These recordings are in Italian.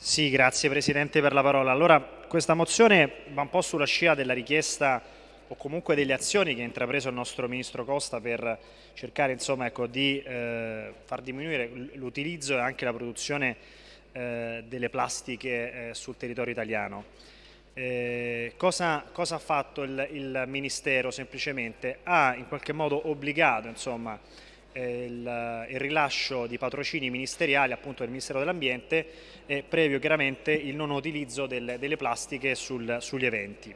Sì, grazie Presidente per la parola. Allora, questa mozione va un po' sulla scia della richiesta o comunque delle azioni che ha intrapreso il nostro Ministro Costa per cercare insomma, ecco, di eh, far diminuire l'utilizzo e anche la produzione eh, delle plastiche eh, sul territorio italiano. Eh, cosa, cosa, ha fatto il, il, Ministero semplicemente? Ha in qualche modo obbligato insomma, il, il, rilascio di patrocini ministeriali appunto del Ministero dell'Ambiente eh, previo chiaramente il non utilizzo del, delle plastiche sul, sugli eventi.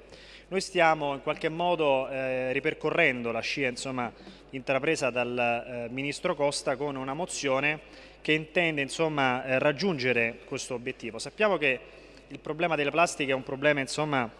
Noi stiamo in qualche modo eh, ripercorrendo la scia insomma, intrapresa dal eh, Ministro Costa con una mozione che intende insomma, eh, raggiungere questo obiettivo. Sappiamo che il problema delle plastiche è un problema insomma,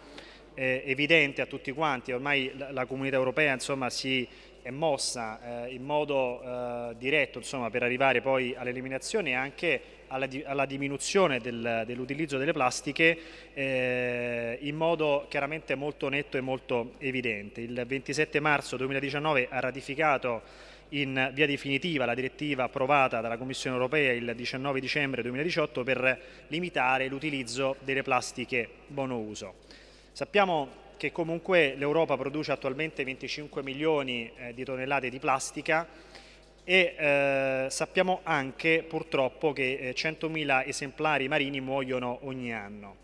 eh, evidente a tutti quanti, ormai la, la comunità europea insomma, si è mossa eh, in modo eh, diretto insomma, per arrivare poi all'eliminazione e anche alla, alla diminuzione del, dell'utilizzo delle plastiche eh, in modo chiaramente molto netto e molto evidente. Il 27 marzo 2019 ha ratificato in via definitiva la direttiva approvata dalla Commissione europea il 19 dicembre 2018 per limitare l'utilizzo delle plastiche monouso. Sappiamo che comunque l'Europa produce attualmente 25 milioni eh, di tonnellate di plastica e eh, sappiamo anche purtroppo che 100.000 eh, esemplari marini muoiono ogni anno.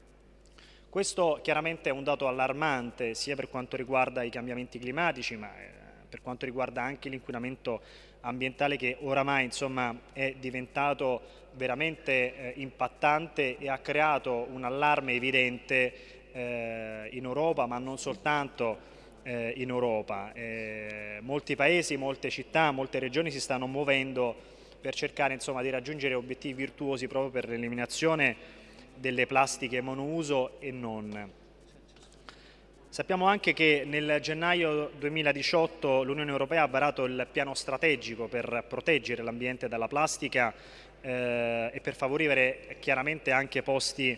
Questo chiaramente è un dato allarmante sia per quanto riguarda i cambiamenti climatici ma eh, per quanto riguarda anche l'inquinamento ambientale che oramai insomma, è diventato veramente eh, impattante e ha creato un allarme evidente eh, in Europa ma non soltanto eh, in Europa. Eh, molti paesi, molte città, molte regioni si stanno muovendo per cercare insomma, di raggiungere obiettivi virtuosi proprio per l'eliminazione delle plastiche monouso e non. Sappiamo anche che nel gennaio 2018 l'Unione Europea ha varato il piano strategico per proteggere l'ambiente dalla plastica eh, e per favorire chiaramente anche posti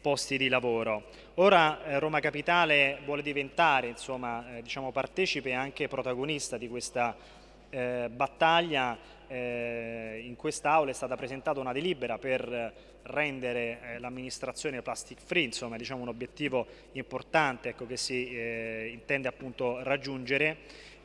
posti di lavoro. Ora eh, Roma Capitale vuole diventare insomma, eh, diciamo, partecipe e anche protagonista di questa eh, battaglia. Eh, in quest'Aula è stata presentata una delibera per rendere eh, l'amministrazione plastic free, insomma diciamo un obiettivo importante ecco, che si eh, intende appunto raggiungere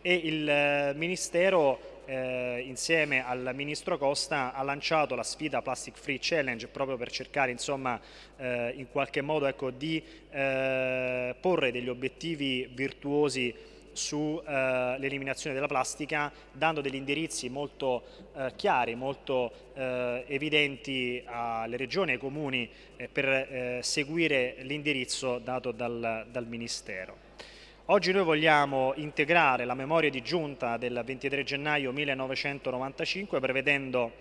e il Ministero eh, insieme al Ministro Costa ha lanciato la sfida Plastic Free Challenge proprio per cercare insomma, eh, in qualche modo ecco, di eh, porre degli obiettivi virtuosi sull'eliminazione uh, della plastica dando degli indirizzi molto uh, chiari, molto evidenti alle regioni e ai comuni eh, per seguire l'indirizzo dato dal, dal Ministero. Oggi noi vogliamo integrare la memoria di giunta del 23 gennaio 1995 prevedendo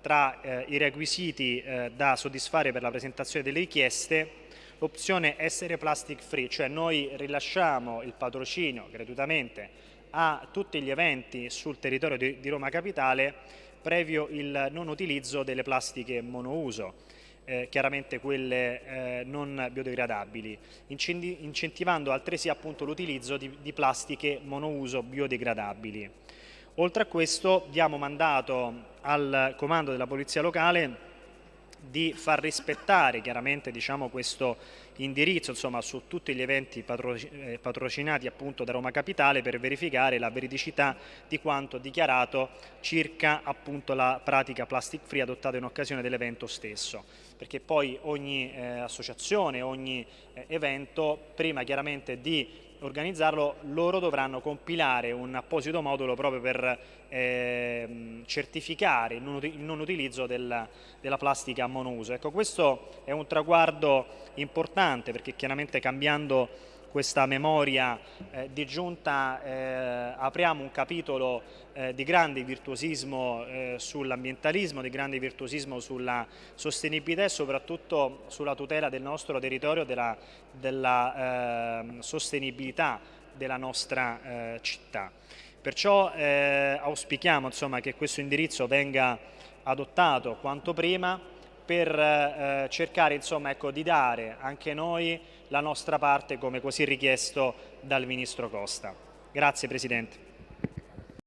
tra eh, i requisiti eh, da soddisfare per la presentazione delle richieste l'opzione essere plastic free, cioè noi rilasciamo il patrocinio gratuitamente a tutti gli eventi sul territorio di, di Roma Capitale previo il non utilizzo delle plastiche monouso eh, chiaramente quelle eh, non biodegradabili, incentivando altresì l'utilizzo di, di plastiche monouso biodegradabili. Oltre a questo diamo mandato al comando della Polizia Locale di far rispettare chiaramente diciamo, questo indirizzo insomma, su tutti gli eventi eh, patrocinati appunto da Roma Capitale per verificare la veridicità di quanto dichiarato circa appunto la pratica plastic free adottata in occasione dell'evento stesso. Perché poi ogni eh, associazione, ogni eh, evento prima chiaramente di organizzarlo, loro dovranno compilare un apposito modulo proprio per eh, certificare il non, il non utilizzo del, della plastica monouso. Ecco, questo è un traguardo importante perché chiaramente cambiando questa memoria eh, di giunta eh, apriamo un capitolo eh, di grande virtuosismo eh, sull'ambientalismo, di grande virtuosismo sulla sostenibilità e soprattutto sulla tutela del nostro territorio, della, della ehm, sostenibilità della nostra eh, città. Perciò eh, auspichiamo insomma, che questo indirizzo venga adottato quanto prima per eh, cercare insomma, ecco, di dare anche noi la nostra parte come così richiesto dal Ministro Costa. Grazie Presidente.